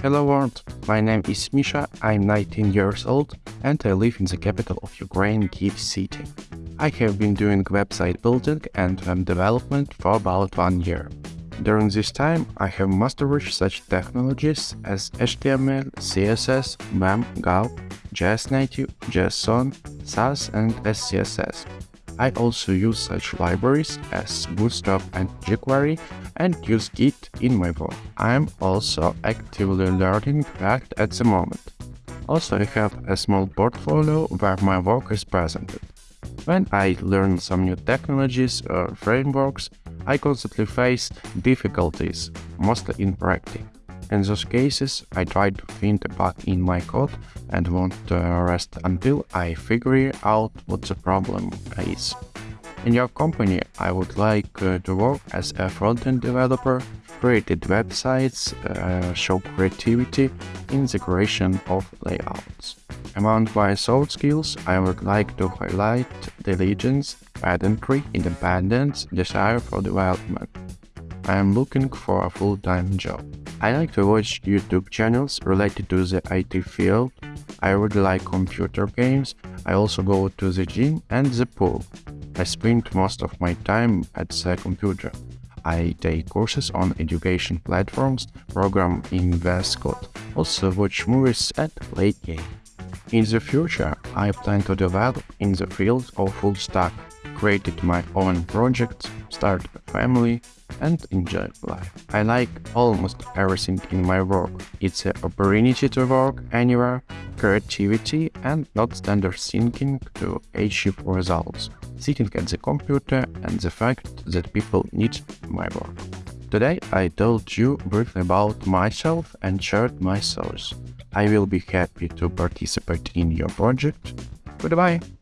Hello world, my name is Misha, I'm 19 years old and I live in the capital of Ukraine, Kiev city. I have been doing website building and web development for about one year. During this time, I have mastered such technologies as HTML, CSS, BEM, Gulp, JS Native, JSON, Sass and SCSS. I also use such libraries as Bootstrap and jQuery and use Git in my work. I'm also actively learning React at the moment. Also I have a small portfolio where my work is presented. When I learn some new technologies or frameworks, I constantly face difficulties, mostly in practice. In those cases, I try to find a bug in my code and won't rest until I figure out what the problem is. In your company, I would like uh, to work as a front-end developer, created websites, uh, show creativity in the creation of layouts. Among my soft skills, I would like to highlight diligence, pedantry, independence, desire for development. I am looking for a full-time job. I like to watch YouTube channels related to the IT field. I really like computer games. I also go to the gym and the pool. I spend most of my time at the computer. I take courses on education platforms, program in VS Code, also watch movies and play games. In the future, I plan to develop in the field of full stack, created my own projects, start a family, and enjoy life. I like almost everything in my work. It's an opportunity to work anywhere, creativity and not standard thinking to achieve results. Sitting at the computer and the fact that people need my work. Today I told you briefly about myself and shared my thoughts. I will be happy to participate in your project. Goodbye!